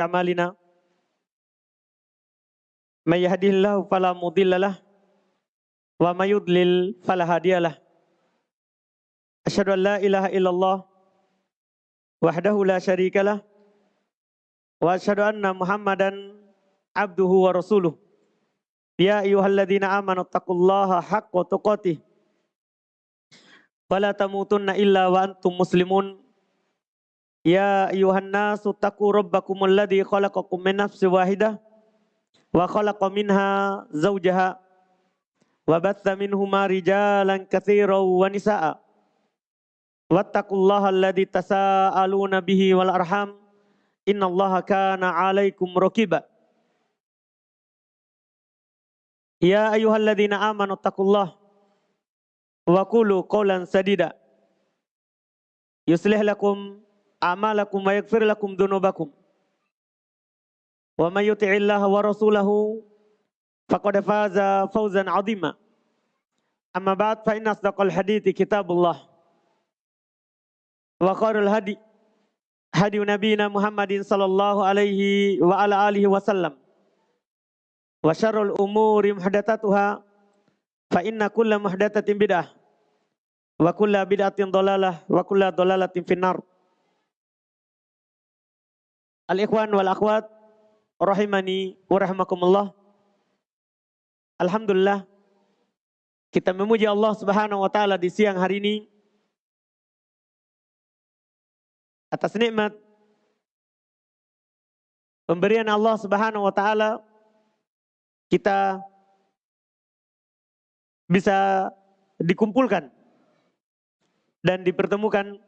أعمالنا من يهده الله فلا مضل له ومن يضلل فلا هادي له أشهد أن لا إله إلا الله وحده لا شريك له وأشهد أن محمدا عبده ورسوله يا أيها الذين آمنوا اتقوا الله حق تقاته ولا تموتن إلا وأنتم مسلمون Ya ayuhan nasu taqu rabbakumul ladzi khalaqakum min nafsin wahidah wa khalaqa minha zawjaha wa batha minhuma rijalan katsiran wa nisaa. Wattaqullaha alladzi tasaaluna bihi wal arham. Inna innallaha kana 'alaikum raqiba. Ya ayyuhalladzina amanu taqullaha wa qulu qawlan sadida. Yuslih lakum a'malakum wa yaghfir lakum dhunubakum. Wa may yuti'illaha wa rasulahu faqad faza fawzan 'azima. Amma ba'd fa inna asdaqal hadithi kitabullah. Wa khairul hadi hadi nabiyina Muhammadin sallallahu alaihi wa ala alihi wasallam. Wa syarrul umuri muhdatsatuha fa inna kulla muhdatsatin bid'ah wa kulla bid'atin wa kulla finnar. Al-ikhwan wal akhwat rahimani wa rahimakumullah. Alhamdulillah kita memuji Allah Subhanahu wa taala di siang hari ini atas nikmat pemberian Allah Subhanahu wa taala kita bisa dikumpulkan dan dipertemukan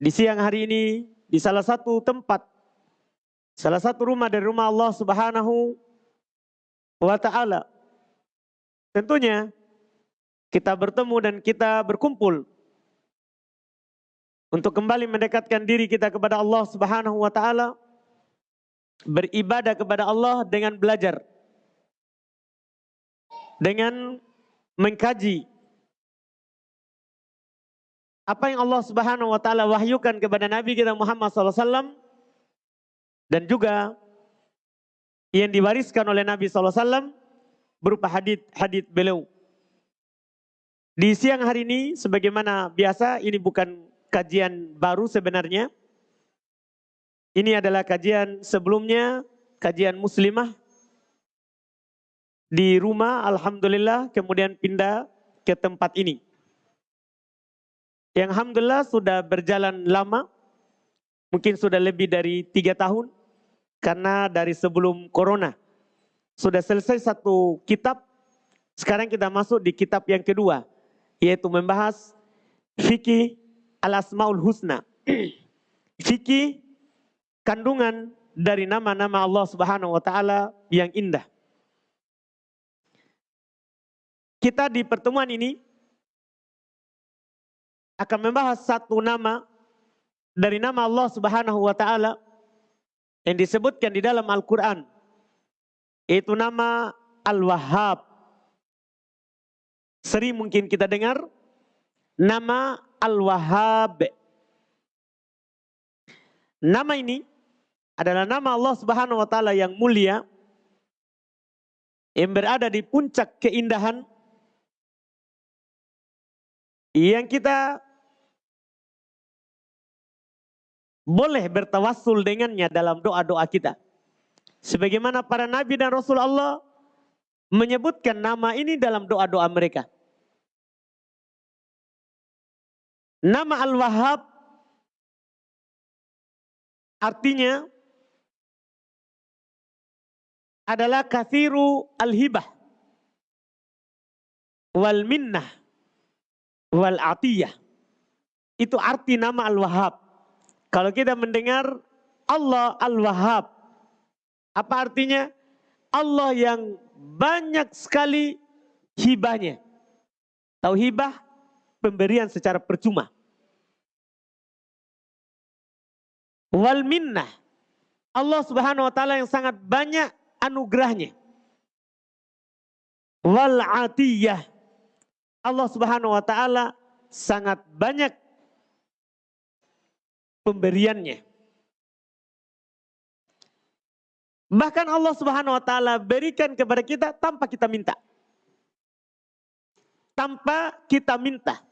di siang hari ini di salah satu tempat, salah satu rumah dari rumah Allah Subhanahu wa taala. Tentunya kita bertemu dan kita berkumpul untuk kembali mendekatkan diri kita kepada Allah Subhanahu wa taala, beribadah kepada Allah dengan belajar. Dengan mengkaji apa yang Allah Subhanahu wa taala wahyukan kepada Nabi kita Muhammad SAW dan juga yang diwariskan oleh Nabi SAW berupa hadith-hadith beliau. Di siang hari ini sebagaimana biasa ini bukan kajian baru sebenarnya. Ini adalah kajian sebelumnya, kajian muslimah di rumah Alhamdulillah kemudian pindah ke tempat ini. Yang Alhamdulillah sudah berjalan lama, mungkin sudah lebih dari tiga tahun, karena dari sebelum corona. Sudah selesai satu kitab, sekarang kita masuk di kitab yang kedua, yaitu membahas fikih al-asmaul husna. fikih kandungan dari nama-nama Allah Subhanahu wa taala yang indah. Kita di pertemuan ini akan membahas satu nama dari nama Allah Subhanahu wa taala yang disebutkan di dalam Al-Qur'an. Itu nama Al-Wahhab. Sering mungkin kita dengar nama Al-Wahhab. Nama ini adalah nama Allah Subhanahu wa taala yang mulia yang berada di puncak keindahan yang kita boleh bertawassul dengannya dalam doa-doa kita. Sebagaimana para nabi dan rasul Allah menyebutkan nama ini dalam doa-doa mereka. Nama Al-Wahhab artinya adalah kathiru al-hibah wal minnah wal atiyah. Itu arti nama Al-Wahhab. Kalau kita mendengar Allah Al-Wahhab, apa artinya? Allah yang banyak sekali hibahnya. Tahu hibah? Pemberian secara percuma. Wal minnah. Allah subhanahu wa ta'ala yang sangat banyak anugerahnya. Wal atiyah. Allah subhanahu wa ta'ala sangat banyak pemberiannya. Bahkan Allah Subhanahu wa taala berikan kepada kita tanpa kita minta. Tanpa kita minta.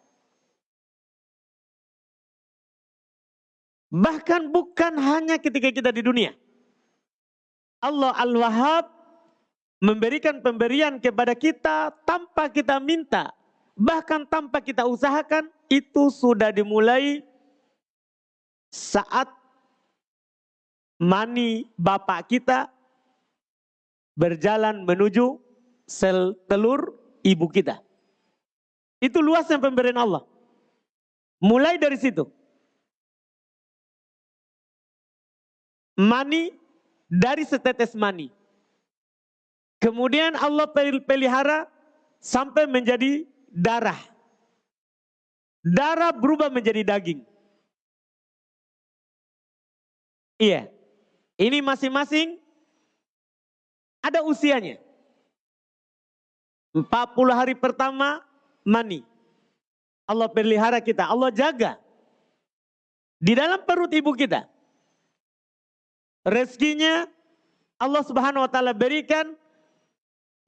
Bahkan bukan hanya ketika kita di dunia. Allah Al-Wahhab memberikan pemberian kepada kita tanpa kita minta. Bahkan tanpa kita usahakan itu sudah dimulai saat mani bapak kita berjalan menuju sel telur ibu kita. Itu luasnya pemberian Allah. Mulai dari situ. Mani dari setetes mani. Kemudian Allah pelihara sampai menjadi darah. Darah berubah menjadi daging. Iya. Ini masing-masing ada usianya. 40 hari pertama mani. Allah pelihara kita, Allah jaga. Di dalam perut ibu kita. Rezekinya Allah subhanahu wa ta'ala berikan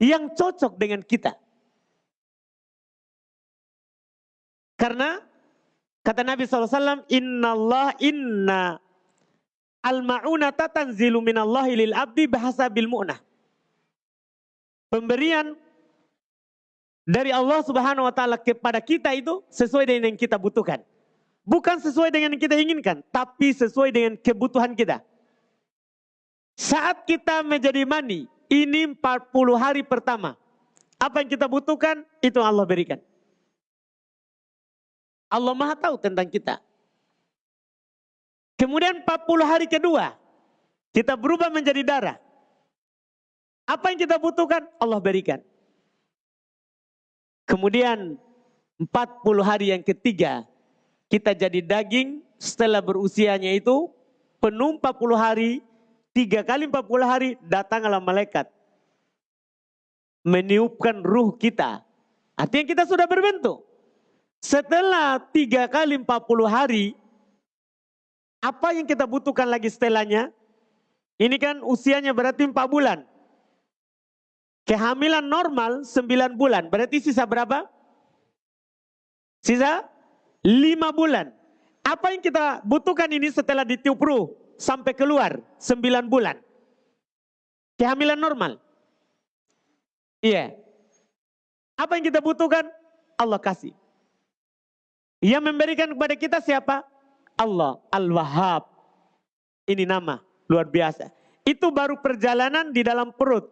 yang cocok dengan kita. Karena kata Nabi SAW, Inna Allah inna Al-ma'unata tanzilu minallahi lil abdi bahasa bil mu'nah. Pemberian dari Allah Subhanahu wa taala kepada kita itu sesuai dengan yang kita butuhkan. Bukan sesuai dengan yang kita inginkan, tapi sesuai dengan kebutuhan kita. Saat kita menjadi mani, ini 40 hari pertama. Apa yang kita butuhkan, itu Allah berikan. Allah maha tahu tentang kita. Kemudian 40 hari kedua, kita berubah menjadi darah. Apa yang kita butuhkan, Allah berikan. Kemudian 40 hari yang ketiga, kita jadi daging setelah berusianya itu penuh 40 hari, tiga kali 40 hari datanglah malaikat. Meniupkan ruh kita. Artinya kita sudah berbentuk. Setelah tiga kali 40 hari, apa yang kita butuhkan lagi setelahnya? Ini kan usianya berarti 4 bulan. Kehamilan normal 9 bulan. Berarti sisa berapa? Sisa 5 bulan. Apa yang kita butuhkan ini setelah ditiup ruh sampai keluar 9 bulan. Kehamilan normal. Iya. Apa yang kita butuhkan? Allah kasih. Yang memberikan kepada kita siapa? Allah Al-Wahhab. Ini nama luar biasa. Itu baru perjalanan di dalam perut.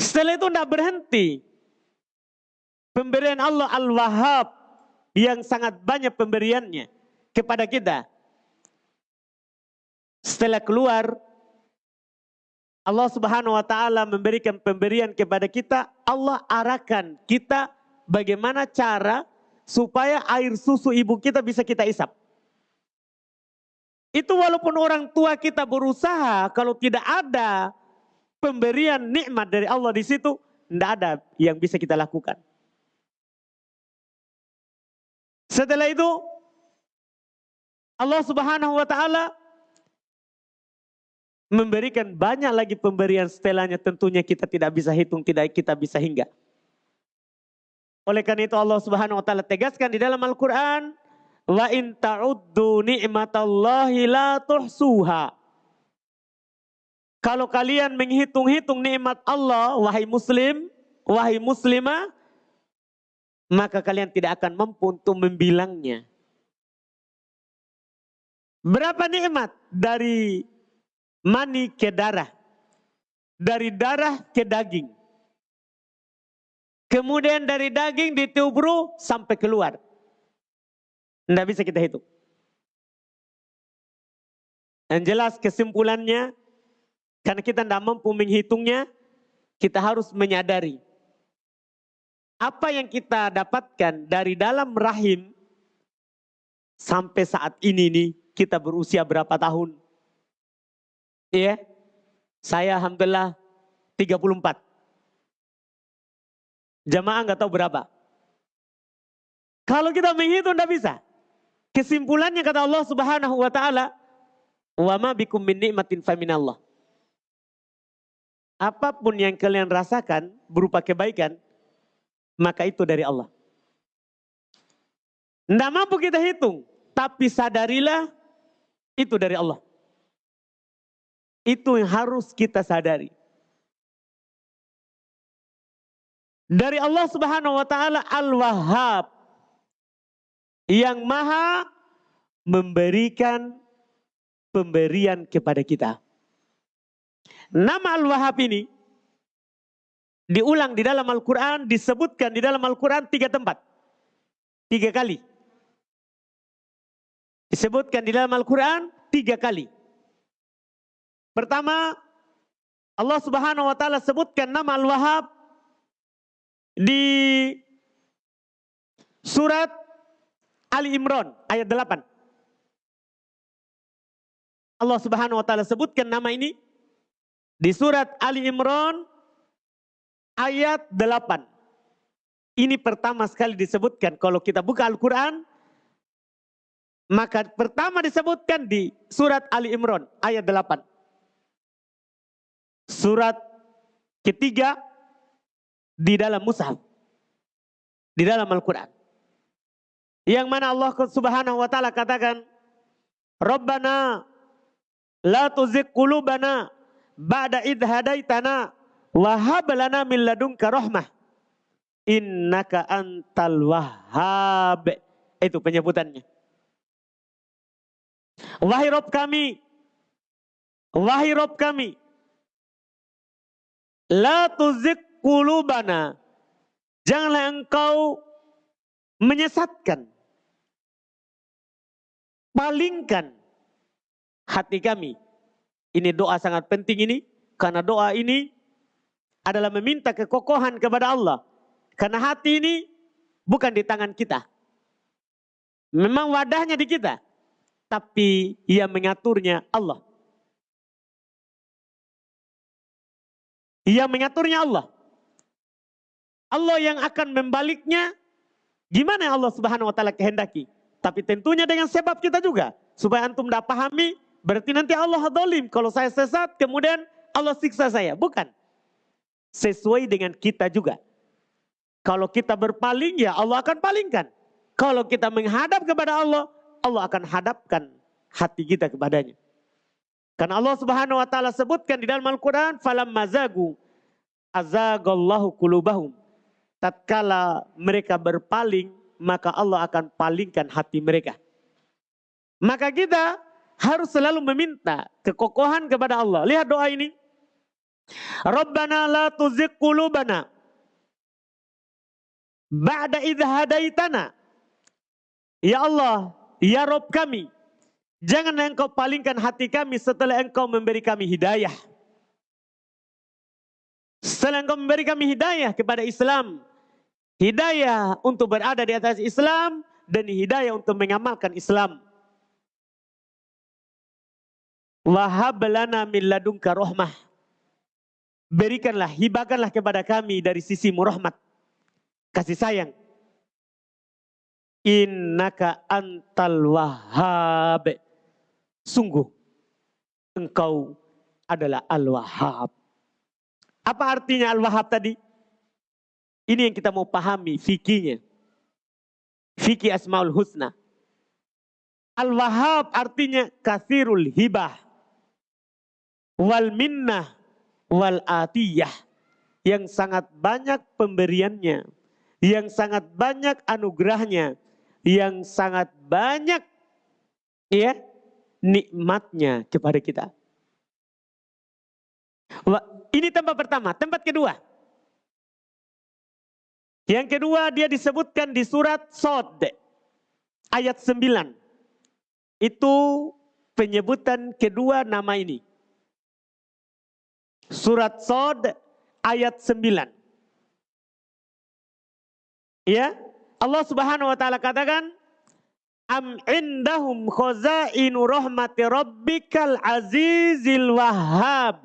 Setelah itu tidak berhenti. Pemberian Allah Al-Wahhab yang sangat banyak pemberiannya kepada kita. Setelah keluar, Allah Subhanahu wa taala memberikan pemberian kepada kita, Allah arahkan kita bagaimana cara supaya air susu ibu kita bisa kita isap. Itu walaupun orang tua kita berusaha, kalau tidak ada pemberian nikmat dari Allah di situ, tidak ada yang bisa kita lakukan. Setelah itu, Allah Subhanahu wa Ta'ala memberikan banyak lagi pemberian setelahnya, tentunya kita tidak bisa hitung, tidak kita bisa hingga. Oleh karena itu Allah Subhanahu wa taala tegaskan di dalam Al-Qur'an, "Wa in ta'uddu ni'matallahi la tuhsuha." Kalau kalian menghitung-hitung nikmat Allah, wahai muslim, wahai muslimah, maka kalian tidak akan mampu untuk membilangnya. Berapa nikmat dari mani ke darah, dari darah ke daging. Kemudian dari daging ditubru sampai keluar. Tidak bisa kita hitung. Yang jelas kesimpulannya, karena kita tidak mampu menghitungnya, kita harus menyadari. Apa yang kita dapatkan dari dalam rahim, sampai saat ini nih, kita berusia berapa tahun? Iya, saya Alhamdulillah 34. Jamaah nggak tahu berapa. Kalau kita menghitung tidak bisa. Kesimpulannya kata Allah Subhanahu wa taala, Wa ma bikum min ni'matin faminallah. Apa pun yang kalian rasakan berupa kebaikan, maka itu dari Allah. Tidak mampu kita hitung, tapi sadarilah itu dari Allah. Itu yang harus kita sadari. Dari Allah Subhanahu wa taala Al-Wahhab yang maha memberikan pemberian kepada kita. Nama Al-Wahhab ini diulang di dalam Al-Quran, disebutkan di dalam Al-Quran tiga tempat. Tiga kali. Disebutkan di dalam Al-Quran tiga kali. Pertama, Allah Subhanahu wa taala sebutkan nama Al-Wahhab di surat Ali Imran ayat 8. Allah Subhanahu wa taala sebutkan nama ini di surat Ali Imran ayat 8. Ini pertama sekali disebutkan kalau kita buka Al-Qur'an maka pertama disebutkan di surat Ali Imran ayat 8. Surat ketiga di dalam mushaf. Di dalam Al-Quran. Yang mana Allah subhanahu wa ta'ala katakan. Rabbana la tuzik kulubana ba'da idh hadaitana wahab lana min ladunka rahmah. Innaka antal wahhab. Itu penyebutannya. Wahai Rob kami. Wahai Rob kami. La tuzik kulubana. Janganlah engkau menyesatkan. Palingkan hati kami. Ini doa sangat penting ini. Karena doa ini adalah meminta kekokohan kepada Allah. Karena hati ini bukan di tangan kita. Memang wadahnya di kita tapi yang mengaturnya Allah. Yang mengaturnya Allah. Allah yang akan membaliknya gimana Allah Subhanahu wa taala kehendaki. Tapi tentunya dengan sebab kita juga. Supaya antum tidak pahami, berarti nanti Allah dolim. Kalau saya sesat, kemudian Allah siksa saya. Bukan. Sesuai dengan kita juga. Kalau kita berpaling, ya Allah akan palingkan. Kalau kita menghadap kepada Allah, Allah akan hadapkan hati kita kepadanya. Karena Allah Subhanahu wa taala sebutkan di dalam Al-Qur'an falam mazagu azagallahu kulubahum. Tatkala mereka berpaling, maka Allah akan palingkan hati mereka. Maka kita harus selalu meminta kekokohan kepada Allah. Lihat doa ini. Rabbana la tuzigh qulubana ba'da idh hadaitana. Ya Allah, Ya Rob kami, jangan engkau palingkan hati kami setelah engkau memberi kami hidayah. Setelah engkau memberi kami hidayah kepada Islam. Hidayah untuk berada di atas Islam dan hidayah untuk mengamalkan Islam. Wahab lana min ladunka rahmah. Berikanlah, hibakanlah kepada kami dari sisi rahmat. Kasih sayang Innaka antal wahhab. Sungguh engkau adalah al-wahhab. Apa artinya al-wahhab tadi? Ini yang kita mau pahami fikinya. Fikih asmaul husna. Al-wahhab artinya kathirul hibah. Wal minnah wal atiyah. Yang sangat banyak pemberiannya. Yang sangat banyak anugerahnya yang sangat banyak ya nikmatnya kepada kita. Ini tempat pertama, tempat kedua. Yang kedua dia disebutkan di surat Sod ayat 9. Itu penyebutan kedua nama ini. Surat Sod ayat 9. Ya, Allah Subhanahu wa taala katakan am indahum khazainu rahmati rabbikal azizil wahhab.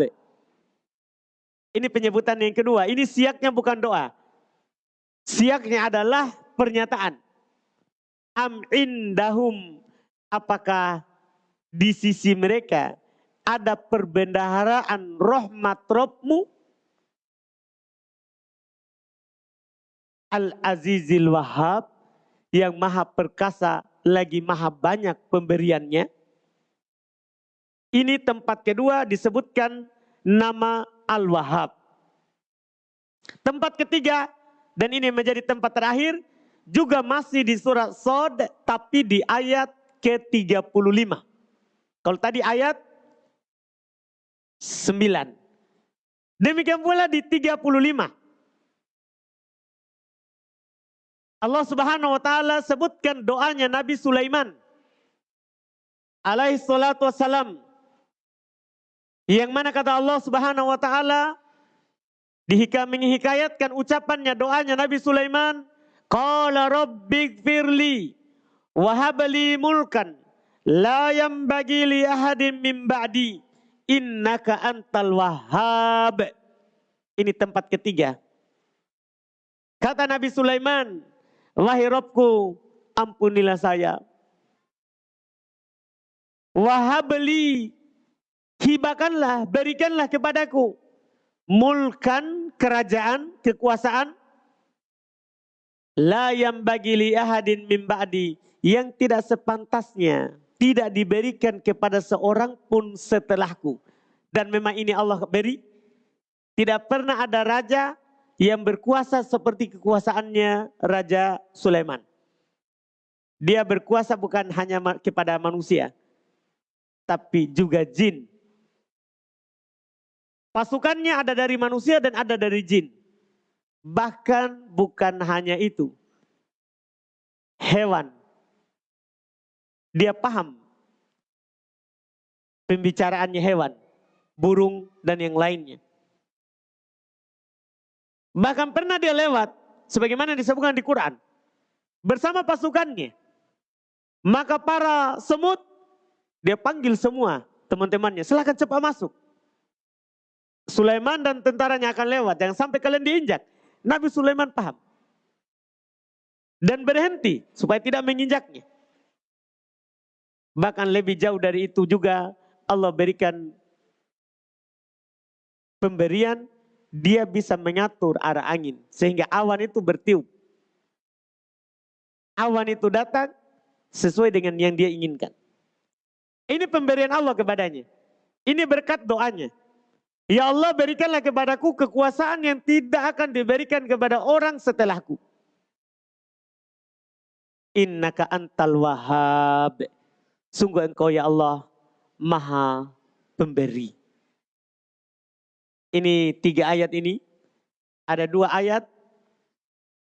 Ini penyebutan yang kedua. Ini siaknya bukan doa. Siaknya adalah pernyataan. Am indahum apakah di sisi mereka ada perbendaharaan rahmat Robmu Al-Azizil Wahab yang maha perkasa lagi maha banyak pemberiannya. Ini tempat kedua disebutkan nama Al-Wahhab. Tempat ketiga dan ini menjadi tempat terakhir juga masih di surat Sod tapi di ayat ke-35. Kalau tadi ayat 9. Demikian pula di 35. Allah Subhanahu wa taala sebutkan doanya Nabi Sulaiman alaihi salatu wassalam yang mana kata Allah Subhanahu wa taala dihikam menghikayatkan ucapannya doanya Nabi Sulaiman qala rabbighfirli wa habli mulkan la bagi li ahadin min ba'di innaka antal wahhab. Ini tempat ketiga. Kata Nabi Sulaiman wahai Rabbku ampunilah saya. Wahabli hibakanlah, berikanlah kepadaku mulkan kerajaan, kekuasaan la yang bagi li ahadin min ba'di yang tidak sepantasnya tidak diberikan kepada seorang pun setelahku. Dan memang ini Allah beri. Tidak pernah ada raja yang berkuasa seperti kekuasaannya Raja Sulaiman. Dia berkuasa bukan hanya kepada manusia, tapi juga jin. Pasukannya ada dari manusia dan ada dari jin. Bahkan bukan hanya itu. Hewan. Dia paham pembicaraannya hewan, burung dan yang lainnya. Bahkan pernah dia lewat, sebagaimana disebutkan di Quran, bersama pasukannya. Maka para semut, dia panggil semua teman-temannya, silahkan cepat masuk. Sulaiman dan tentaranya akan lewat. Jangan sampai kalian diinjak. Nabi Sulaiman paham. Dan berhenti supaya tidak menginjaknya. Bahkan lebih jauh dari itu juga Allah berikan pemberian dia bisa mengatur arah angin sehingga awan itu bertiup. Awan itu datang sesuai dengan yang dia inginkan. Ini pemberian Allah kepadanya. Ini berkat doanya. Ya Allah berikanlah kepadaku kekuasaan yang tidak akan diberikan kepada orang setelahku. Innaka antal wahab. Sungguh engkau ya Allah maha pemberi. Ini tiga ayat ini. Ada dua ayat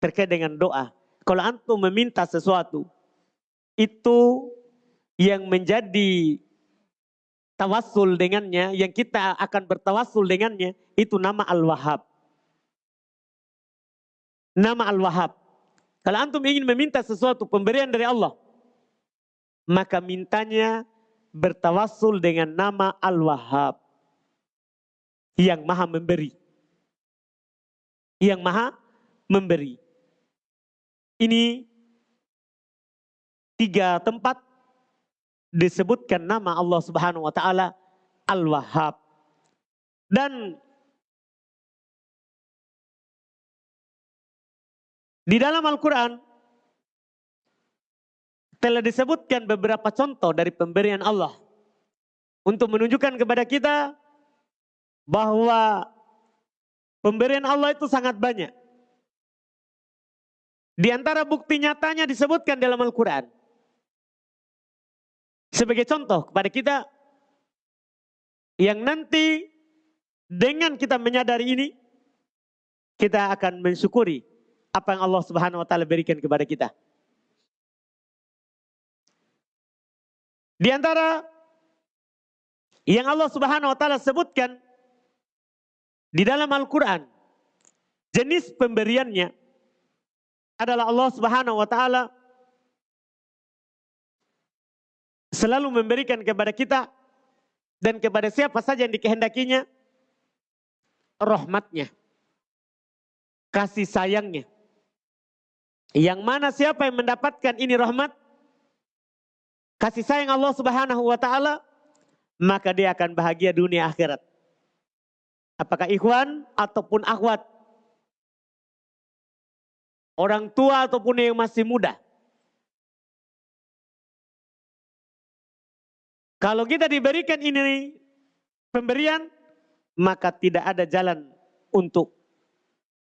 terkait dengan doa. Kalau antum meminta sesuatu. Itu yang menjadi tawassul dengannya, yang kita akan bertawassul dengannya, itu nama Al-Wahhab. Nama Al-Wahhab. Kalau antum ingin meminta sesuatu pemberian dari Allah, maka mintanya bertawassul dengan nama Al-Wahhab. Yang maha memberi. Yang maha memberi. Ini tiga tempat disebutkan nama Allah Subhanahu wa taala Al-Wahhab. Dan di dalam Al-Qur'an telah disebutkan beberapa contoh dari pemberian Allah untuk menunjukkan kepada kita bahwa pemberian Allah itu sangat banyak. Di antara bukti nyatanya disebutkan dalam Al-Quran. Sebagai contoh kepada kita yang nanti dengan kita menyadari ini kita akan mensyukuri apa yang Allah Subhanahu wa taala berikan kepada kita. Di antara yang Allah Subhanahu wa taala sebutkan di dalam Al-Qur'an jenis pemberiannya adalah Allah Subhanahu wa taala selalu memberikan kepada kita dan kepada siapa saja yang dikehendakinya rahmatnya, kasih sayangnya. Yang mana siapa yang mendapatkan ini rahmat? kasih sayang Allah Subhanahu wa taala, maka dia akan bahagia dunia akhirat. Apakah ikhwan ataupun akhwat? Orang tua ataupun yang masih muda. Kalau kita diberikan ini pemberian, maka tidak ada jalan untuk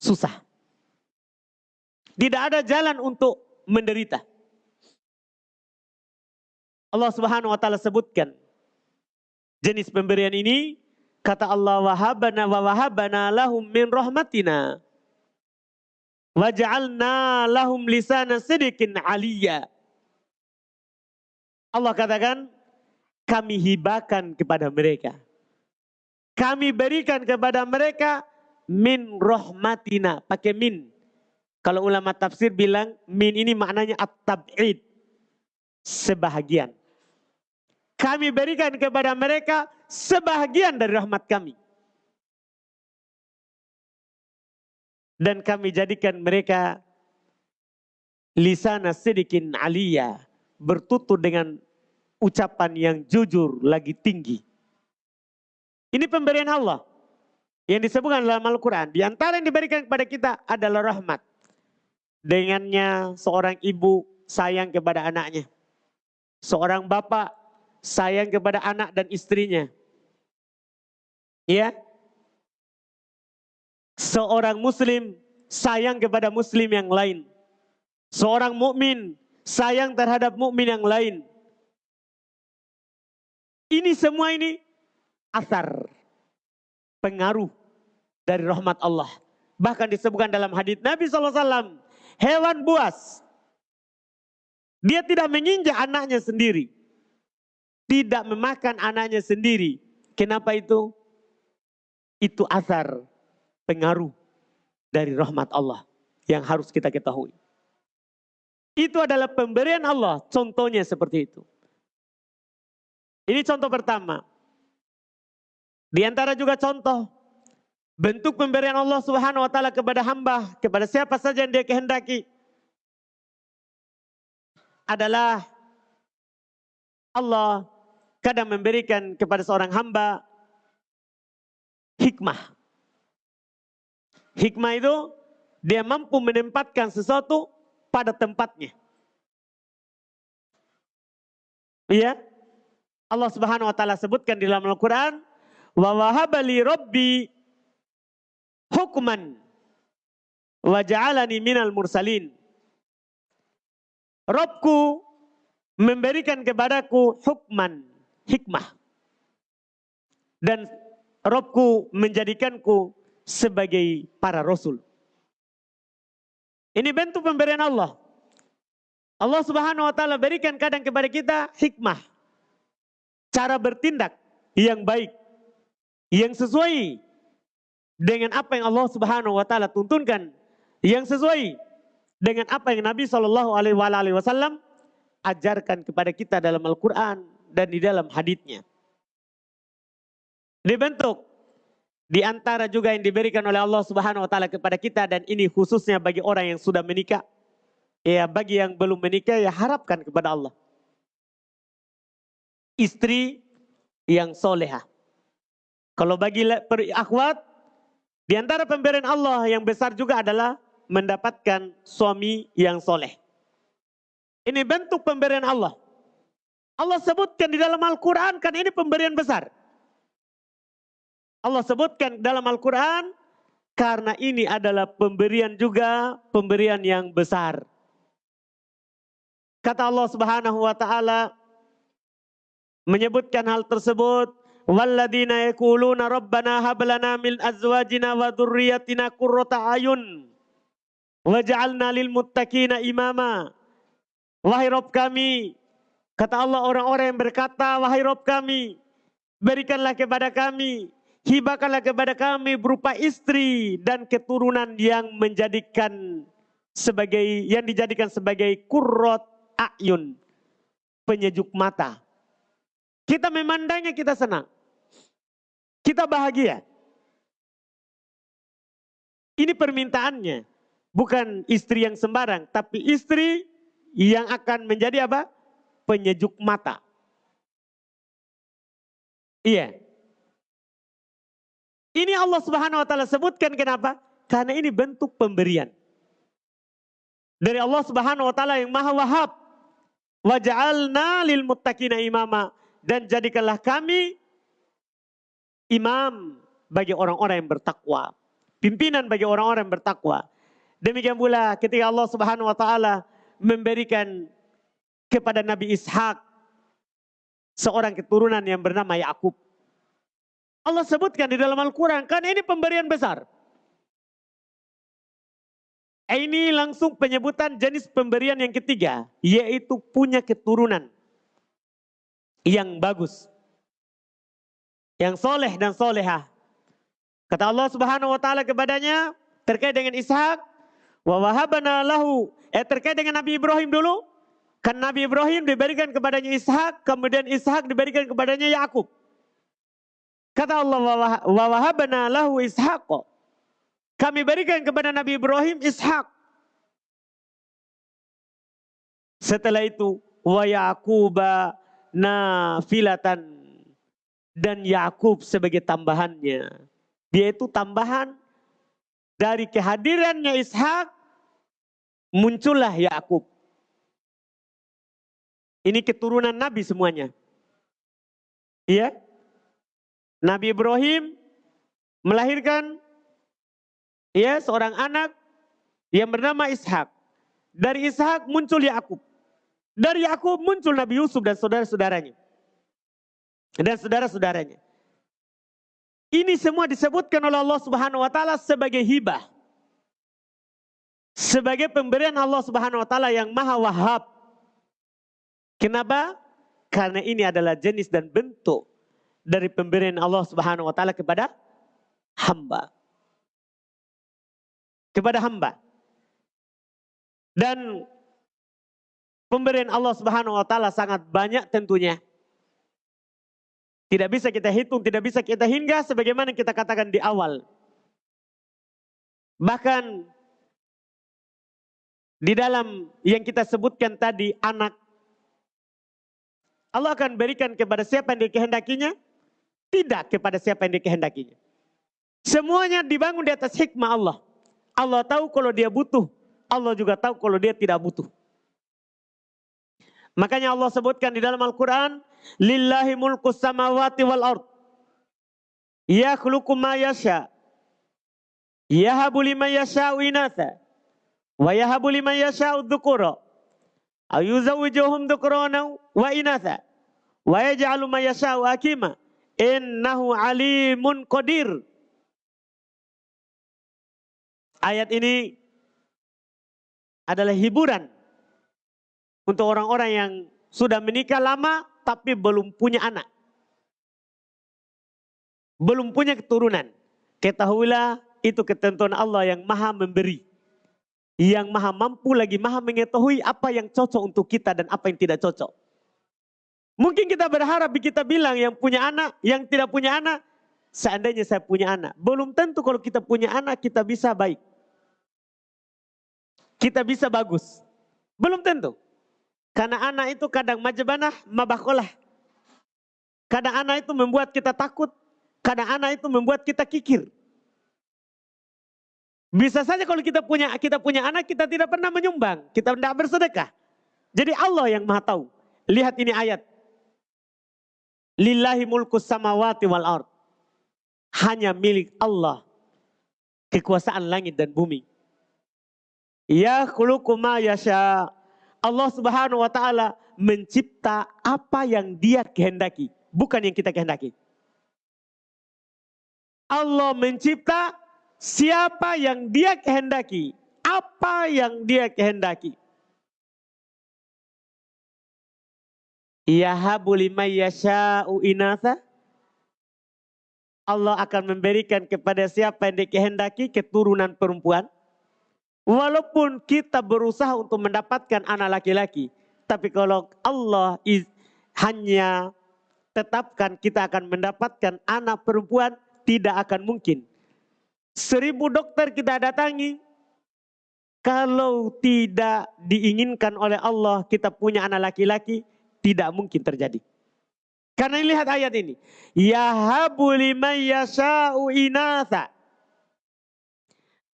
susah. Tidak ada jalan untuk menderita. Allah Subhanahu wa taala sebutkan jenis pemberian ini kata Allah wahabana wa wahabana lahum min rahmatina waj'alna lahum lisana sidikin aliyya. Allah katakan kami hibakan kepada mereka. Kami berikan kepada mereka min rahmatina, pakai min. Kalau ulama tafsir bilang min ini maknanya at-tab'id, sebahagian. Kami berikan kepada mereka sebahagian dari rahmat kami. Dan kami jadikan mereka lisana sedikin aliyah, bertutur dengan ucapan yang jujur lagi tinggi. Ini pemberian Allah yang disebutkan dalam Al-Quran. Di antara yang diberikan kepada kita adalah rahmat. Dengannya seorang ibu sayang kepada anaknya. Seorang bapak sayang kepada anak dan istrinya. Ya. Seorang muslim sayang kepada muslim yang lain. Seorang mukmin sayang terhadap mukmin yang lain. Ini semua ini asar pengaruh dari rahmat Allah. Bahkan disebutkan dalam hadis Nabi SAW, hewan buas, dia tidak menginjak anaknya sendiri. Tidak memakan anaknya sendiri. Kenapa itu? Itu asar pengaruh dari rahmat Allah yang harus kita ketahui. Itu adalah pemberian Allah, contohnya seperti itu. Ini contoh pertama. Di antara juga contoh bentuk pemberian Allah Subhanahu wa taala kepada hamba, kepada siapa saja yang dia kehendaki adalah Allah kadang memberikan kepada seorang hamba hikmah. Hikmah itu dia mampu menempatkan sesuatu pada tempatnya. Iya, Allah Subhanahu wa taala sebutkan di dalam Al-Qur'an, "Wa wahabali rabbi hukman wa ja'alani minal mursalin." Robku memberikan kepadaku hukman, hikmah. Dan Robku menjadikanku sebagai para rasul. Ini bentuk pemberian Allah. Allah subhanahu wa ta'ala berikan kadang kepada kita hikmah cara bertindak yang baik, yang sesuai dengan apa yang Allah Subhanahu wa taala tuntunkan, yang sesuai dengan apa yang Nabi Shallallahu alaihi wasallam ajarkan kepada kita dalam Al-Qur'an dan di dalam hadisnya. Dibentuk di antara juga yang diberikan oleh Allah Subhanahu wa taala kepada kita dan ini khususnya bagi orang yang sudah menikah. Ya, bagi yang belum menikah ya harapkan kepada Allah istri yang soleha. Kalau bagi akhwat, di antara pemberian Allah yang besar juga adalah mendapatkan suami yang soleh. Ini bentuk pemberian Allah. Allah sebutkan di dalam Al-Quran kan ini pemberian besar. Allah sebutkan dalam Al-Quran karena ini adalah pemberian juga pemberian yang besar. Kata Allah Subhanahu wa taala, menyebutkan hal tersebut walladzina yaquluna rabbana hab lana min azwajina wa dzurriyyatina qurrata ayun waj'alna lil muttaqina imama. Wahai rob kami kata Allah orang-orang yang berkata wahai rob kami berikanlah kepada kami hibahkanlah kepada kami berupa istri dan keturunan yang menjadikan sebagai yang dijadikan sebagai kurrot ayun penyejuk mata kita memandangnya kita senang. Kita bahagia. Ini permintaannya. Bukan istri yang sembarang. Tapi istri yang akan menjadi apa? penyejuk mata. Iya. Ini Allah Subhanahu wa taala sebutkan kenapa? Karena ini bentuk pemberian. Dari Allah Subhanahu wa taala yang Maha Wahab. Waj'alna lil muttaqina imama dan jadikanlah kami imam bagi orang-orang yang bertakwa. Pimpinan bagi orang-orang yang bertakwa. Demikian pula ketika Allah Subhanahu wa taala memberikan kepada Nabi Ishak seorang keturunan yang bernama Yakub. Allah sebutkan di dalam Al-Quran, kan ini pemberian besar. Ini langsung penyebutan jenis pemberian yang ketiga, yaitu punya keturunan yang bagus. Yang soleh dan solehah. Kata Allah subhanahu wa ta'ala kepadanya, terkait dengan Ishak, wa lahu. Eh terkait dengan Nabi Ibrahim dulu, kan Nabi Ibrahim diberikan kepadanya Ishak, kemudian Ishak diberikan kepadanya Yakub. Kata Allah, wa wahabana lahu Ishak. Kami berikan kepada Nabi Ibrahim Ishak. Setelah itu wa Yaquba nafilatan dan Yakub sebagai tambahannya. Dia itu tambahan dari kehadirannya Ishak muncullah Yakub. Ini keturunan Nabi semuanya. Iya? Nabi Ibrahim melahirkan ya seorang anak yang bernama Ishak. Dari Ishak muncul Yakub. Dari Yakub muncul Nabi Yusuf dan saudara-saudaranya. Dan saudara-saudaranya. Ini semua disebutkan oleh Allah Subhanahu wa taala sebagai hibah. Sebagai pemberian Allah Subhanahu wa taala yang Maha Wahab. Kenapa? Karena ini adalah jenis dan bentuk dari pemberian Allah Subhanahu wa taala kepada hamba kepada hamba. Dan pemberian Allah Subhanahu wa taala sangat banyak tentunya. Tidak bisa kita hitung, tidak bisa kita hingga sebagaimana kita katakan di awal. Bahkan di dalam yang kita sebutkan tadi anak Allah akan berikan kepada siapa yang dikehendakinya, tidak kepada siapa yang dikehendakinya. Semuanya dibangun di atas hikmah Allah. Allah tahu kalau dia butuh. Allah juga tahu kalau dia tidak butuh. Makanya Allah sebutkan di dalam Al-Quran. Lillahi mulku samawati wal ard. Yakhluqu ma yasha. Yahabu liman yasha'u inatha. Wa yahabu liman yasha'u dhukura. Ayuzawijuhum dhukurana wa inatha. Wa yaj'alu ma yasha'u akima. Innahu alimun qadir. Ayat ini adalah hiburan untuk orang-orang yang sudah menikah lama tapi belum punya anak. Belum punya keturunan. Ketahuilah itu ketentuan Allah yang maha memberi. Yang maha mampu lagi maha mengetahui apa yang cocok untuk kita dan apa yang tidak cocok. Mungkin kita berharap kita bilang yang punya anak, yang tidak punya anak, seandainya saya punya anak. Belum tentu kalau kita punya anak kita bisa baik kita bisa bagus. Belum tentu. Karena anak itu kadang majabanah, mabakolah. Kadang anak itu membuat kita takut. Kadang anak itu membuat kita kikir. Bisa saja kalau kita punya kita punya anak kita tidak pernah menyumbang, kita tidak bersedekah. Jadi Allah yang Maha tahu. Lihat ini ayat. Lillahi mulkus samawati wal ard. Hanya milik Allah kekuasaan langit dan bumi. Ya ma yasha. Allah Subhanahu wa taala mencipta apa yang dia kehendaki, bukan yang kita kehendaki. Allah mencipta siapa yang dia kehendaki, apa yang dia kehendaki. Yahabu liman yasha'u inatha. Allah akan memberikan kepada siapa yang dikehendaki keturunan perempuan. Walaupun kita berusaha untuk mendapatkan anak laki-laki, tapi kalau Allah hanya tetapkan kita akan mendapatkan anak perempuan, tidak akan mungkin. Seribu dokter kita datangi, kalau tidak diinginkan oleh Allah kita punya anak laki-laki, Tidak mungkin terjadi. Karena lihat ayat ini. Yahabu liman yasha'u inatha.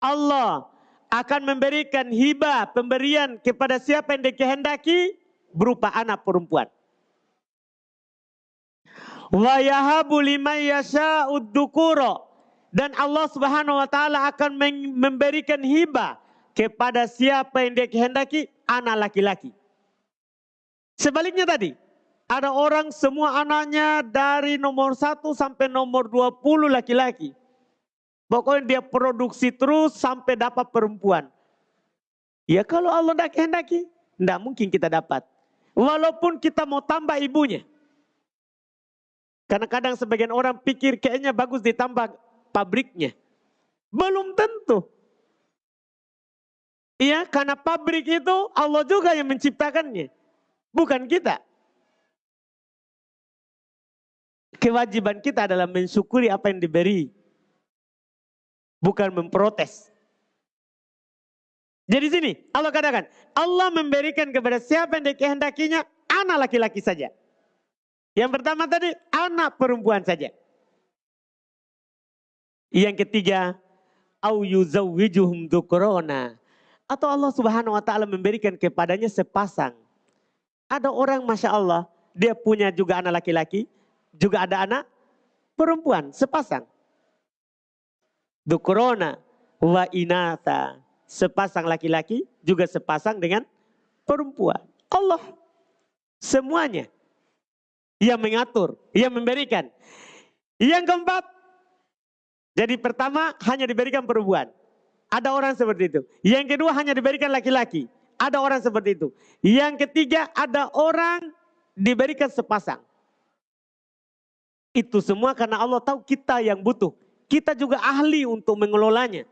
Allah akan memberikan hibah, pemberian kepada siapa yang dikehendaki berupa anak perempuan. Wa yahabu liman yasha'u dukuro. Dan Allah subhanahu wa ta'ala akan memberikan hibah kepada siapa yang dikehendaki anak laki-laki. Sebaliknya tadi, ada orang semua anaknya dari nomor satu sampai nomor dua puluh laki-laki. Pokoknya dia produksi terus sampai dapat perempuan. Ya kalau Allah tidak kehendaki, tidak mungkin kita dapat. Walaupun kita mau tambah ibunya. Karena kadang sebagian orang pikir kayaknya bagus ditambah pabriknya. Belum tentu. Iya, karena pabrik itu Allah juga yang menciptakannya. Bukan kita. Kewajiban kita adalah mensyukuri apa yang diberi. Bukan memprotes. Jadi sini Allah katakan, Allah memberikan kepada siapa yang dikehendakinya anak laki-laki saja. Yang pertama tadi anak perempuan saja. Yang ketiga, au yuzawwijuhum dukrona. Atau Allah Subhanahu wa taala memberikan kepadanya sepasang. Ada orang Masya Allah, dia punya juga anak laki-laki, juga ada anak perempuan sepasang. Dukrona wa inata. Sepasang laki-laki juga sepasang dengan perempuan. Allah semuanya yang mengatur, yang memberikan. Yang keempat, jadi pertama hanya diberikan perempuan. Ada orang seperti itu. Yang kedua hanya diberikan laki-laki. Ada orang seperti itu. Yang ketiga ada orang diberikan sepasang. Itu semua karena Allah tahu kita yang butuh. Kita juga ahli untuk mengelolanya.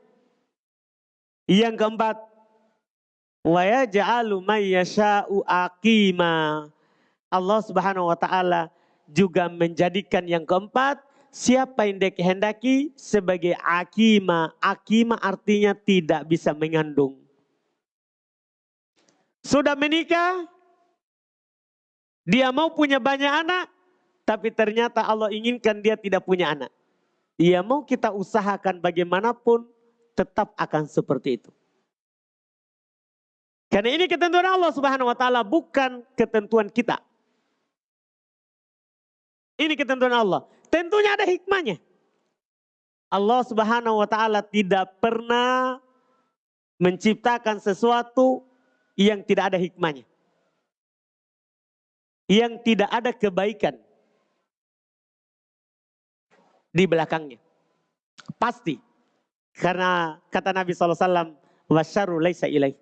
Yang keempat, wa yaj'alu aqima. Allah Subhanahu wa taala juga menjadikan yang keempat siapa yang dikehendaki sebagai akima. Akima artinya tidak bisa mengandung. Sudah menikah, dia mau punya banyak anak, tapi ternyata Allah inginkan dia tidak punya anak. Ia mau kita usahakan bagaimanapun tetap akan seperti itu. Karena ini ketentuan Allah Subhanahu wa taala bukan ketentuan kita. Ini ketentuan Allah. Tentunya ada hikmahnya. Allah Subhanahu wa taala tidak pernah menciptakan sesuatu yang tidak ada hikmahnya. Yang tidak ada kebaikan di belakangnya. Pasti. Karena kata Nabi SAW, wasyaru laisa ilaih.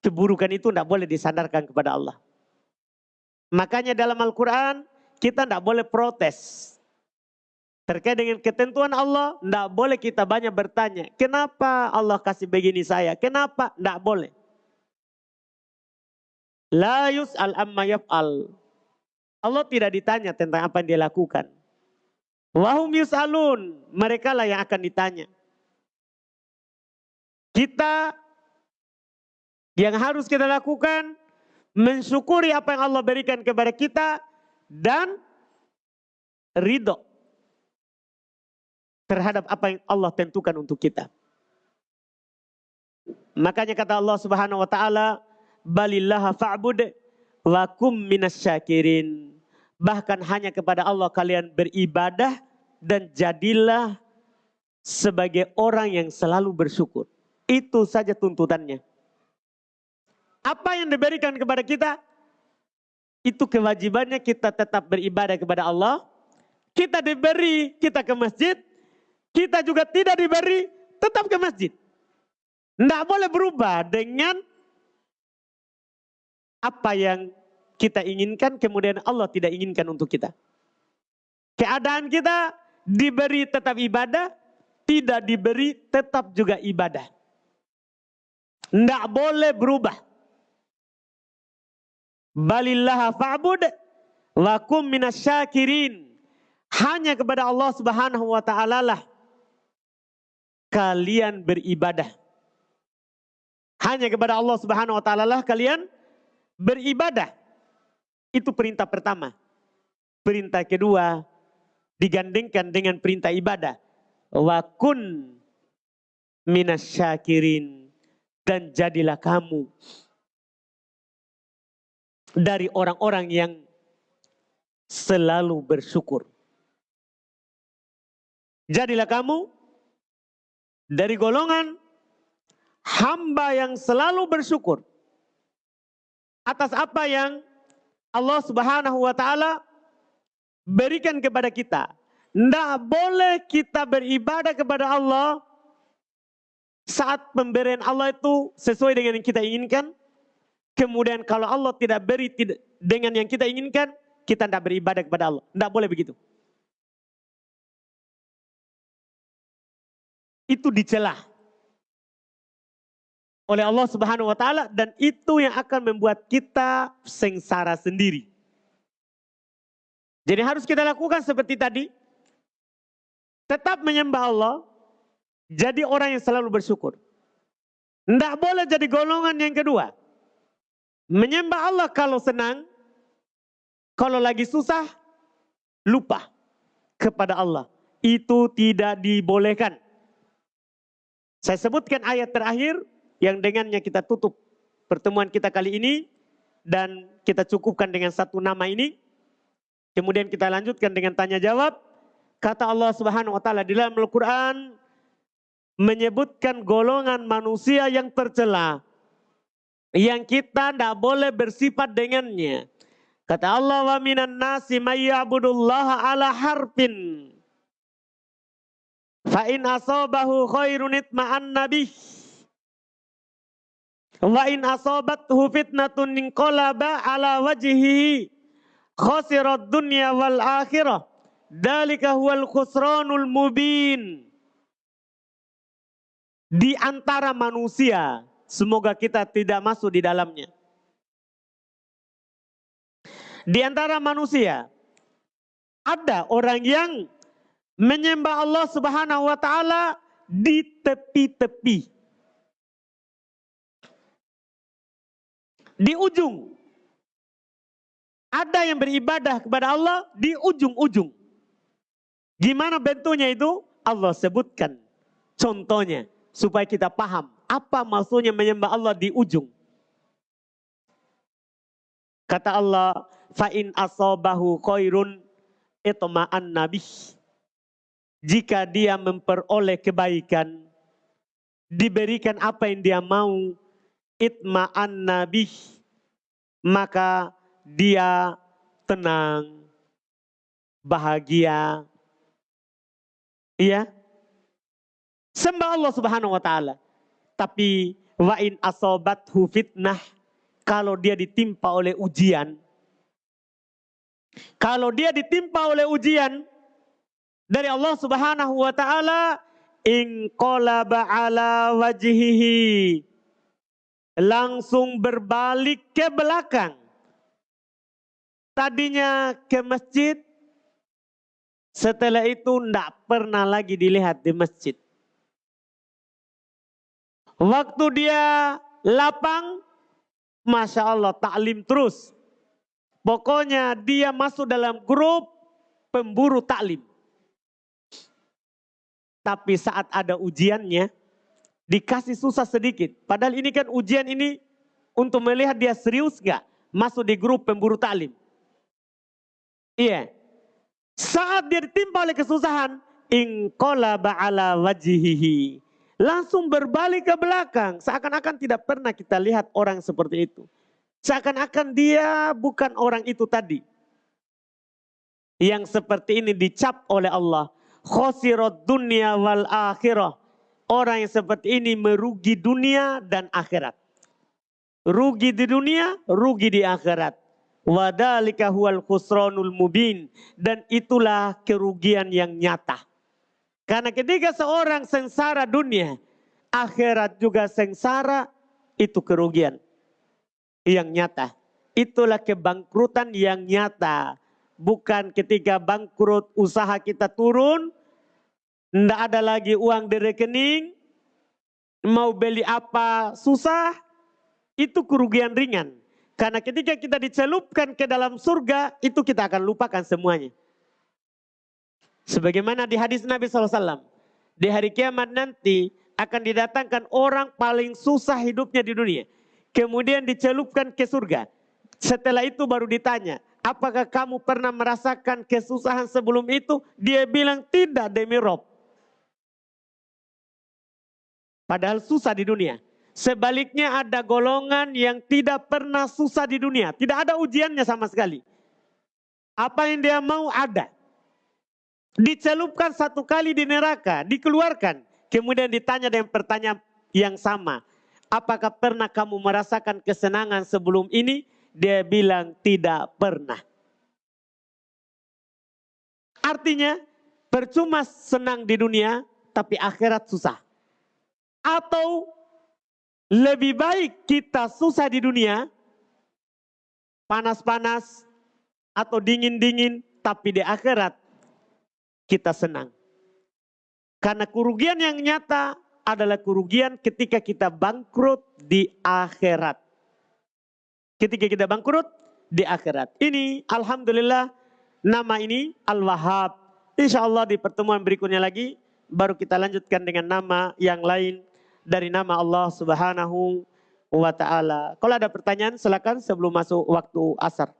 Keburukan itu tidak boleh disandarkan kepada Allah. Makanya dalam Al-Quran kita tidak boleh protes. Terkait dengan ketentuan Allah, tidak boleh kita banyak bertanya. Kenapa Allah kasih begini saya? Kenapa? Tidak boleh. La yus'al amma yaf'al. Allah tidak ditanya tentang apa yang dia lakukan. Wahum yus'alun. Mereka lah yang akan ditanya. Kita yang harus kita lakukan mensyukuri apa yang Allah berikan kepada kita dan ridho terhadap apa yang Allah tentukan untuk kita. Makanya kata Allah Subhanahu wa taala, "Balillaha fa'bud wa kum minasyakirin." Bahkan hanya kepada Allah kalian beribadah dan jadilah sebagai orang yang selalu bersyukur. Itu saja tuntutannya. Apa yang diberikan kepada kita? Itu kewajibannya kita tetap beribadah kepada Allah. Kita diberi, kita ke masjid. Kita juga tidak diberi, tetap ke masjid. Tidak boleh berubah dengan apa yang kita inginkan, kemudian Allah tidak inginkan untuk kita. Keadaan kita diberi tetap ibadah, tidak diberi tetap juga ibadah. Tidak boleh berubah. Balillaha fa'bud wa kum minasyakirin. Hanya kepada Allah Subhanahu wa taala lah kalian beribadah. Hanya kepada Allah Subhanahu wa taala lah kalian beribadah. Itu perintah pertama. Perintah kedua digandengkan dengan perintah ibadah. Wa kun minasyakirin dan jadilah kamu dari orang-orang yang selalu bersyukur. Jadilah kamu dari golongan hamba yang selalu bersyukur atas apa yang Allah Subhanahu wa taala berikan kepada kita. Tidak boleh kita beribadah kepada Allah saat pemberian Allah itu sesuai dengan yang kita inginkan. Kemudian kalau Allah tidak beri dengan yang kita inginkan, kita tidak beribadah kepada Allah. Tidak boleh begitu. Itu dicelah oleh Allah Subhanahu wa taala dan itu yang akan membuat kita sengsara sendiri. Jadi harus kita lakukan seperti tadi. Tetap menyembah Allah, jadi orang yang selalu bersyukur. Tidak boleh jadi golongan yang kedua. Menyembah Allah kalau senang, kalau lagi susah, lupa kepada Allah. Itu tidak dibolehkan. Saya sebutkan ayat terakhir yang dengannya kita tutup pertemuan kita kali ini dan kita cukupkan dengan satu nama ini. Kemudian kita lanjutkan dengan tanya jawab. Kata Allah Subhanahu wa taala di dalam Al-Qur'an menyebutkan golongan manusia yang tercela yang kita tidak boleh bersifat dengannya. Kata Allah wa minan nasi mayya'budullaha ala harfin. Fa in asabahu khairun itma'an nabih Wa in asabathu fitnatun inqalaba ala wajhihi khasirat dunya wal akhirah. Dalika huwal khusranul mubin. Di antara manusia, semoga kita tidak masuk di dalamnya. Di antara manusia, ada orang yang menyembah Allah Subhanahu wa taala di tepi-tepi. Di ujung. Ada yang beribadah kepada Allah di ujung-ujung. Gimana bentuknya itu? Allah sebutkan contohnya supaya kita paham apa maksudnya menyembah Allah di ujung. Kata Allah, fa'in asobahu khairun itma'an nabi. Jika dia memperoleh kebaikan, diberikan apa yang dia mau, itma'an nabi maka dia tenang bahagia. Iya? Sembah Allah Subhanahu wa taala. Tapi wa in asobathu fitnah kalau dia ditimpa oleh ujian kalau dia ditimpa oleh ujian dari Allah Subhanahu wa taala in qalaba ala wajhihi langsung berbalik ke belakang. Tadinya ke masjid, setelah itu tidak pernah lagi dilihat di masjid. Waktu dia lapang, Masya Allah taklim terus. Pokoknya dia masuk dalam grup pemburu taklim. Tapi saat ada ujiannya, dikasih susah sedikit. Padahal ini kan ujian ini untuk melihat dia serius gak masuk di grup pemburu taklim. Iya. Saat dia ditimpa oleh kesusahan, ingkola ba'ala wajihihi. Langsung berbalik ke belakang. Seakan-akan tidak pernah kita lihat orang seperti itu. Seakan-akan dia bukan orang itu tadi. Yang seperti ini dicap oleh Allah. Khosirat dunia wal akhirah Orang yang seperti ini merugi dunia dan akhirat. Rugi di dunia, rugi di akhirat. Wadalika huwal khusranul mubin. Dan itulah kerugian yang nyata. Karena ketika seorang sengsara dunia, akhirat juga sengsara, itu kerugian yang nyata. Itulah kebangkrutan yang nyata. Bukan ketika bangkrut usaha kita turun, tidak ada lagi uang di rekening. Mau beli apa susah. Itu kerugian ringan. Karena ketika kita dicelupkan ke dalam surga, itu kita akan lupakan semuanya. Sebagaimana di hadis Nabi SAW. Di hari kiamat nanti akan didatangkan orang paling susah hidupnya di dunia. Kemudian dicelupkan ke surga. Setelah itu baru ditanya, apakah kamu pernah merasakan kesusahan sebelum itu? Dia bilang tidak demi Rob. Padahal susah di dunia. Sebaliknya ada golongan yang tidak pernah susah di dunia. Tidak ada ujiannya sama sekali. Apa yang dia mau ada. Dicelupkan satu kali di neraka, dikeluarkan. Kemudian ditanya dengan pertanyaan yang sama. Apakah pernah kamu merasakan kesenangan sebelum ini? Dia bilang tidak pernah. Artinya percuma senang di dunia tapi akhirat susah. Atau lebih baik kita susah di dunia, panas-panas atau dingin-dingin, tapi di akhirat kita senang. Karena kerugian yang nyata adalah kerugian ketika kita bangkrut di akhirat. Ketika kita bangkrut di akhirat. Ini Alhamdulillah nama ini Al-Wahhab. Insya Allah di pertemuan berikutnya lagi baru kita lanjutkan dengan nama yang lain dari nama Allah Subhanahu wa taala. Kalau ada pertanyaan silakan sebelum masuk waktu asar.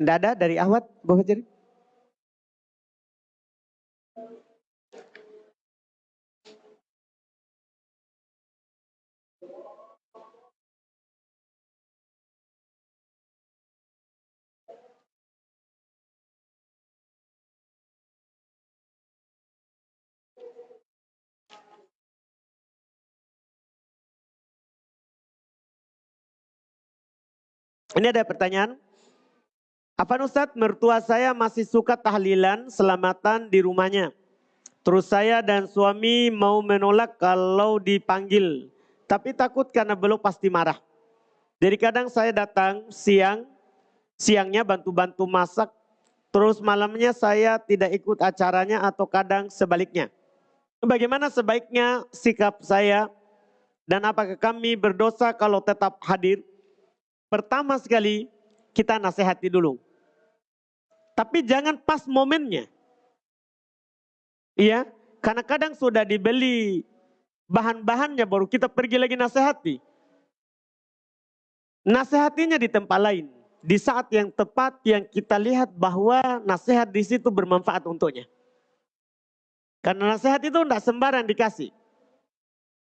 Tidak ada dari Ahmad, Bu Hajari? Ini ada pertanyaan. Apa Ustadz, mertua saya masih suka tahlilan selamatan di rumahnya. Terus saya dan suami mau menolak kalau dipanggil. Tapi takut karena belum pasti marah. Jadi kadang saya datang siang, siangnya bantu-bantu masak. Terus malamnya saya tidak ikut acaranya atau kadang sebaliknya. Bagaimana sebaiknya sikap saya dan apakah kami berdosa kalau tetap hadir? Pertama sekali kita nasihati dulu tapi jangan pas momennya. Iya, karena kadang sudah dibeli bahan-bahannya baru kita pergi lagi nasihati. Nasihatinya di tempat lain. Di saat yang tepat yang kita lihat bahwa nasihat di situ bermanfaat untuknya. Karena nasihat itu tidak sembarang dikasih.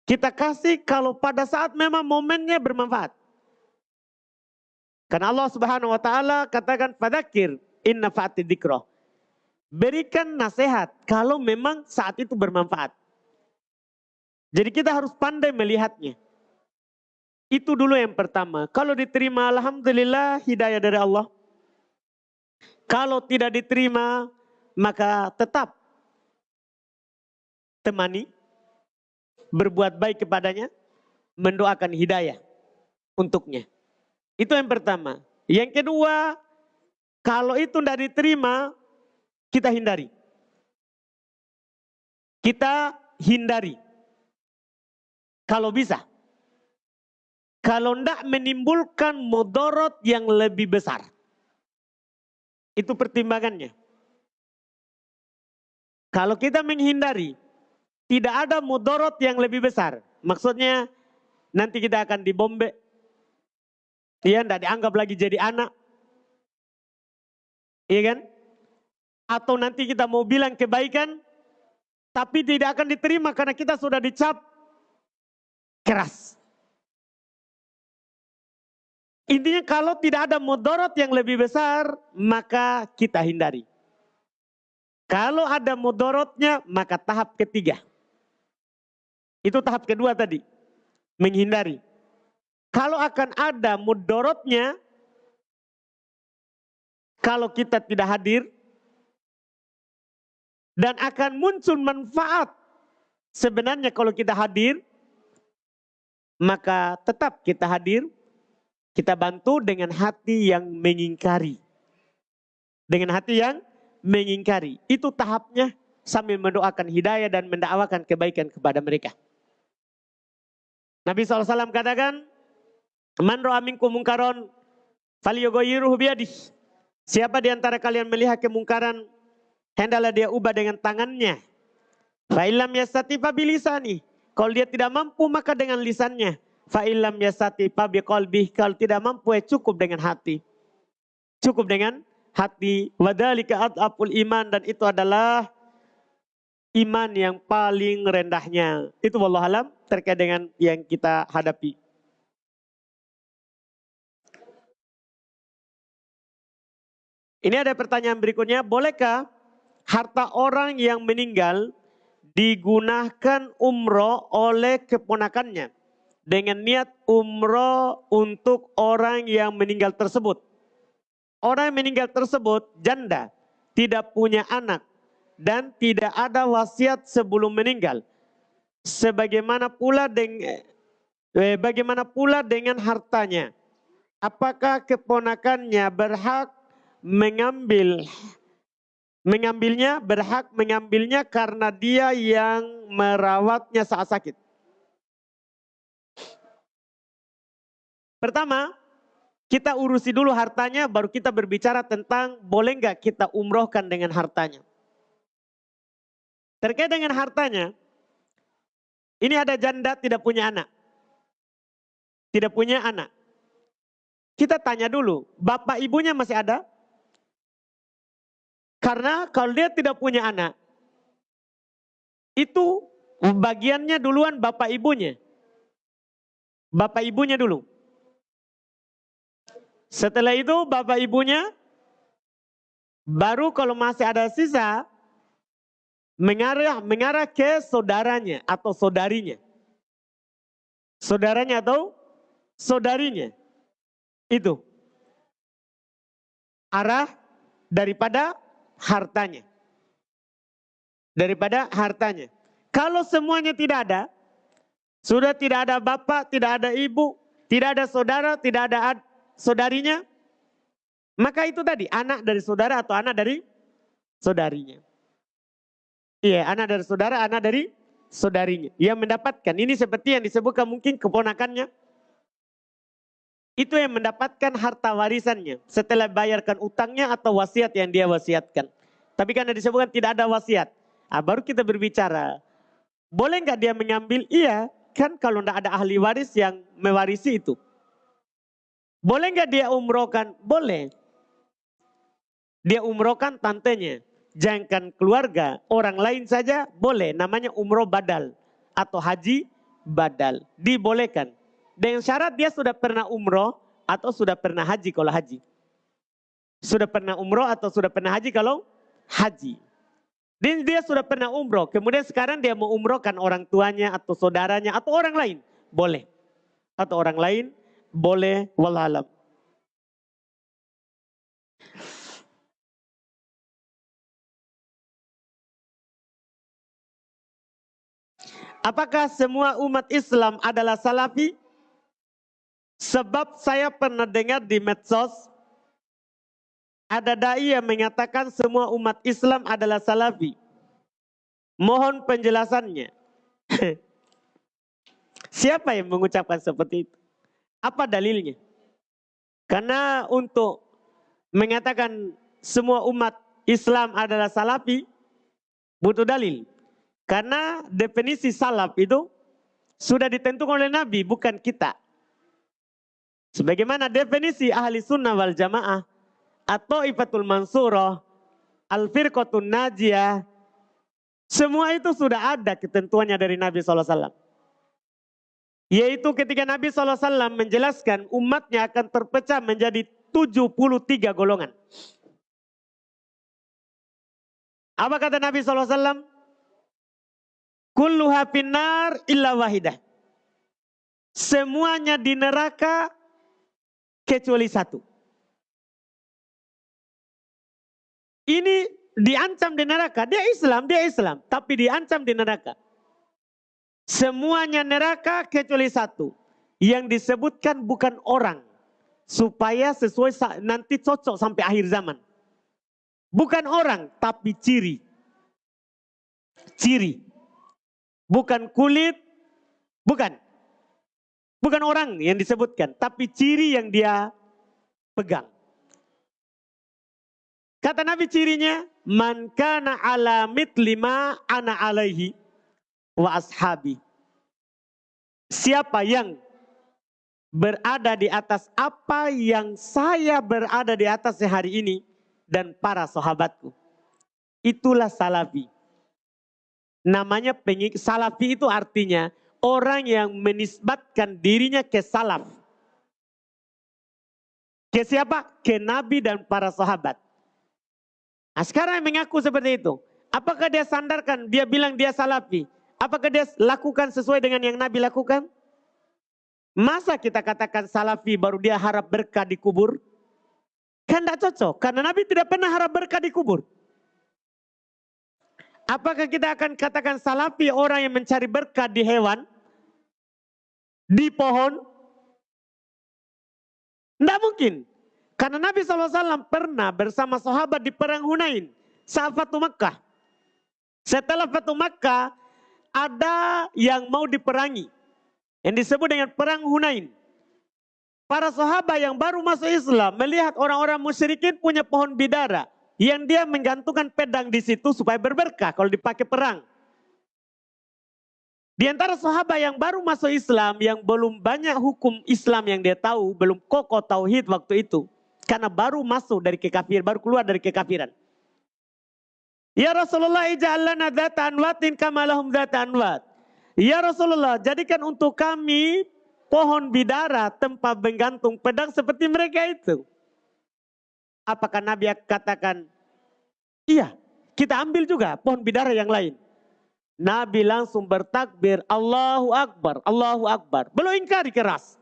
Kita kasih kalau pada saat memang momennya bermanfaat. Karena Allah Subhanahu wa taala katakan fadzakir inna fa'ati dikroh. Berikan nasihat kalau memang saat itu bermanfaat. Jadi kita harus pandai melihatnya. Itu dulu yang pertama. Kalau diterima Alhamdulillah hidayah dari Allah. Kalau tidak diterima maka tetap temani. Berbuat baik kepadanya. Mendoakan hidayah untuknya. Itu yang pertama. Yang kedua kalau itu tidak diterima, kita hindari. Kita hindari. Kalau bisa. Kalau tidak menimbulkan modorot yang lebih besar. Itu pertimbangannya. Kalau kita menghindari, tidak ada mudorot yang lebih besar. Maksudnya nanti kita akan dibombe. Dia tidak dianggap lagi jadi anak. Iya kan? Atau nanti kita mau bilang kebaikan, tapi tidak akan diterima karena kita sudah dicap keras. Intinya kalau tidak ada mudorot yang lebih besar, maka kita hindari. Kalau ada mudorotnya, maka tahap ketiga. Itu tahap kedua tadi. Menghindari. Kalau akan ada mudorotnya, kalau kita tidak hadir dan akan muncul manfaat sebenarnya kalau kita hadir maka tetap kita hadir kita bantu dengan hati yang mengingkari. Dengan hati yang mengingkari. Itu tahapnya sambil mendoakan hidayah dan mendakwakan kebaikan kepada mereka. Nabi SAW katakan Man ro'a minkum mungkaron falyughayyirhu biyadih. Siapa di antara kalian melihat kemungkaran, hendaklah dia ubah dengan tangannya. Fa illam yastati fa bilisani. Kalau dia tidak mampu maka dengan lisannya. Fa illam yastati fa biqalbih. Kalau tidak mampu ya cukup dengan hati. Cukup dengan hati. Wadhalika ad'aful iman dan itu adalah iman yang paling rendahnya. Itu wallahualam terkait dengan yang kita hadapi. Ini ada pertanyaan berikutnya, bolehkah harta orang yang meninggal digunakan umroh oleh keponakannya dengan niat umroh untuk orang yang meninggal tersebut. Orang yang meninggal tersebut janda, tidak punya anak dan tidak ada wasiat sebelum meninggal. Sebagaimana pula dengan eh, bagaimana pula dengan hartanya? Apakah keponakannya berhak mengambil mengambilnya berhak mengambilnya karena dia yang merawatnya saat sakit. Pertama, kita urusi dulu hartanya baru kita berbicara tentang boleh nggak kita umrohkan dengan hartanya. Terkait dengan hartanya, ini ada janda tidak punya anak. Tidak punya anak. Kita tanya dulu, bapak ibunya masih ada? Karena kalau dia tidak punya anak, itu bagiannya duluan bapak ibunya. Bapak ibunya dulu. Setelah itu bapak ibunya, baru kalau masih ada sisa, mengarah, mengarah ke saudaranya atau saudarinya. Saudaranya atau saudarinya. Itu. Arah daripada hartanya. Daripada hartanya. Kalau semuanya tidak ada, sudah tidak ada bapak, tidak ada ibu, tidak ada saudara, tidak ada saudarinya, maka itu tadi anak dari saudara atau anak dari saudarinya. Iya, anak dari saudara, anak dari saudarinya. Yang mendapatkan, ini seperti yang disebutkan mungkin keponakannya, itu yang mendapatkan harta warisannya setelah bayarkan utangnya atau wasiat yang dia wasiatkan. Tapi karena disebutkan tidak ada wasiat. Nah, baru kita berbicara. Boleh nggak dia mengambil? Iya, kan kalau tidak ada ahli waris yang mewarisi itu. Boleh nggak dia umrohkan? Boleh. Dia umrohkan tantenya. Jangan keluarga, orang lain saja boleh. Namanya umroh badal atau haji badal. Dibolehkan. Dengan syarat dia sudah pernah umroh atau sudah pernah haji kalau haji. Sudah pernah umroh atau sudah pernah haji kalau haji. Dan dia sudah pernah umroh. Kemudian sekarang dia mau umrohkan orang tuanya atau saudaranya atau orang lain. Boleh. Atau orang lain boleh wallahualam. Apakah semua umat Islam adalah salafi? Sebab saya pernah dengar di medsos, ada da'i yang mengatakan semua umat Islam adalah salafi. Mohon penjelasannya. Siapa yang mengucapkan seperti itu? Apa dalilnya? Karena untuk mengatakan semua umat Islam adalah salafi, butuh dalil. Karena definisi salaf itu sudah ditentukan oleh Nabi, bukan kita. Sebagaimana definisi ahli sunnah wal jamaah atau ifatul mansurah, al firqatun najiyah, semua itu sudah ada ketentuannya dari Nabi SAW. Yaitu ketika Nabi SAW menjelaskan umatnya akan terpecah menjadi 73 golongan. Apa kata Nabi SAW? Kulluha finnar illa wahidah. Semuanya di neraka kecuali satu. ini diancam di neraka. Dia Islam, dia Islam, tapi diancam di neraka. Semuanya neraka kecuali satu. Yang disebutkan bukan orang. Supaya sesuai nanti cocok sampai akhir zaman. Bukan orang, tapi ciri. Ciri. Bukan kulit, bukan. Bukan orang yang disebutkan, tapi ciri yang dia pegang. Kata Nabi cirinya, man kana ala mitlima ana alaihi wa ashabi. Siapa yang berada di atas apa yang saya berada di atas hari ini dan para sahabatku. Itulah salafi. Namanya pengik salafi itu artinya orang yang menisbatkan dirinya ke salaf. Ke siapa? Ke Nabi dan para sahabat. Nah, sekarang mengaku seperti itu. Apakah dia sandarkan, dia bilang dia salafi. Apakah dia lakukan sesuai dengan yang Nabi lakukan? Masa kita katakan salafi baru dia harap berkah di kubur? Kan tidak cocok, karena Nabi tidak pernah harap berkah di kubur. Apakah kita akan katakan salafi orang yang mencari berkah di hewan? Di pohon? Tidak mungkin. Karena Nabi SAW pernah bersama sahabat di perang Hunain saat Fatu Makkah. Setelah Fatu Makkah ada yang mau diperangi. Yang disebut dengan perang Hunain. Para sahabat yang baru masuk Islam melihat orang-orang musyrikin punya pohon bidara. Yang dia menggantungkan pedang di situ supaya berberkah kalau dipakai perang. Di antara sahabat yang baru masuk Islam, yang belum banyak hukum Islam yang dia tahu, belum kokoh tauhid waktu itu. Karena baru masuk dari kekafir, baru keluar dari kekafiran. Ya Rasulullah ija'allana dhata anwatin kamalahum dhata anwat. Ya Rasulullah jadikan untuk kami pohon bidara tempat menggantung pedang seperti mereka itu. Apakah Nabi katakan, iya kita ambil juga pohon bidara yang lain. Nabi langsung bertakbir, Allahu Akbar, Allahu Akbar. Belum ingkari keras.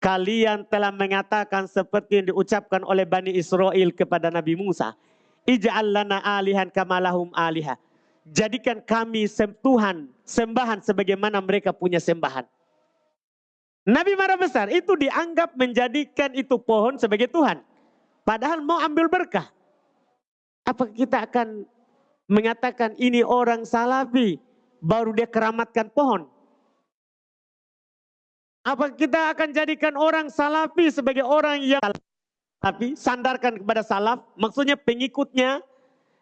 Kalian telah mengatakan seperti yang diucapkan oleh Bani Israel kepada Nabi Musa. Ija'al lana alihan kamalahum aliha. Jadikan kami Tuhan, sembahan sebagaimana mereka punya sembahan. Nabi marah besar, itu dianggap menjadikan itu pohon sebagai Tuhan. Padahal mau ambil berkah. Apa kita akan mengatakan ini orang salafi, baru dia keramatkan pohon? Apa kita akan jadikan orang salafi sebagai orang yang tapi sandarkan kepada salaf, maksudnya pengikutnya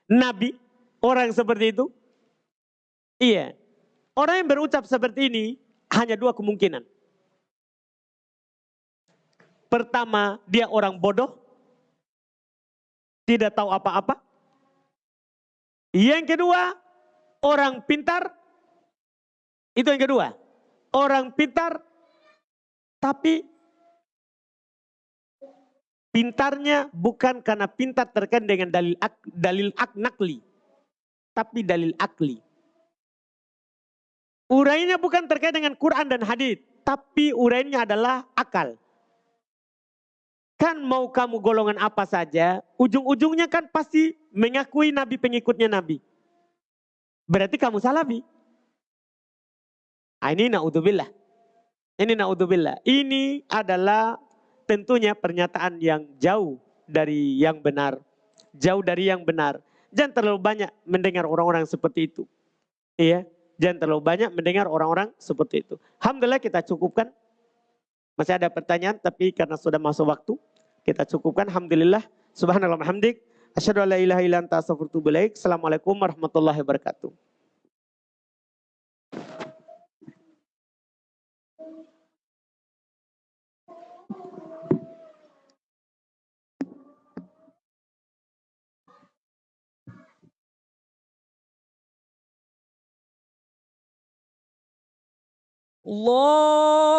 Nabi, orang seperti itu? Iya. Orang yang berucap seperti ini hanya dua kemungkinan. Pertama, dia orang bodoh, tidak tahu apa-apa. Yang kedua, orang pintar. Itu yang kedua. Orang pintar tapi pintarnya bukan karena pintar terkait dengan dalil ak, dalil ak nakli, tapi dalil akli. Urainya bukan terkait dengan Quran dan hadis, tapi urainya adalah akal. Kan mau kamu golongan apa saja, ujung-ujungnya kan pasti mengakui Nabi pengikutnya Nabi. Berarti kamu salafi. Ah, ini na'udzubillah. Ini naudzubillah. Ini adalah tentunya pernyataan yang jauh dari yang benar. Jauh dari yang benar. Jangan terlalu banyak mendengar orang-orang seperti itu. Iya, jangan terlalu banyak mendengar orang-orang seperti itu. Alhamdulillah kita cukupkan. Masih ada pertanyaan tapi karena sudah masuk waktu kita cukupkan. Alhamdulillah. Subhanallah hamdik. Asyadu ala ilaha illa ta'asafurtu bilaik. Assalamualaikum warahmatullahi wabarakatuh. Allah